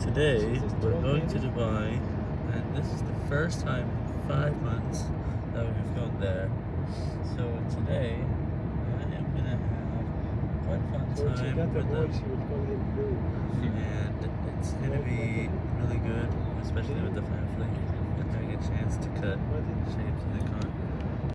Today, we're going to Dubai, and this is the first time in five months that we've gone there. So today, I am gonna have quite a fun time with them, and it's gonna be really good, especially with the family and having a chance to cut.